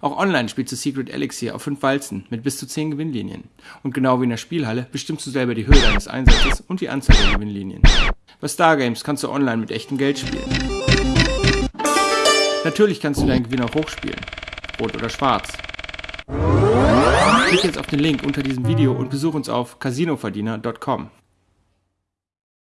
Auch online spielst du Secret Elixir auf 5 Walzen mit bis zu 10 Gewinnlinien. Und genau wie in der Spielhalle bestimmst du selber die Höhe deines Einsatzes und die Anzahl der Gewinnlinien. Bei Stargames kannst du online mit echtem Geld spielen. Natürlich kannst du deinen Gewinn auch hochspielen. Rot oder schwarz. Klick jetzt auf den Link unter diesem Video und besuch uns auf casinoverdiener.com.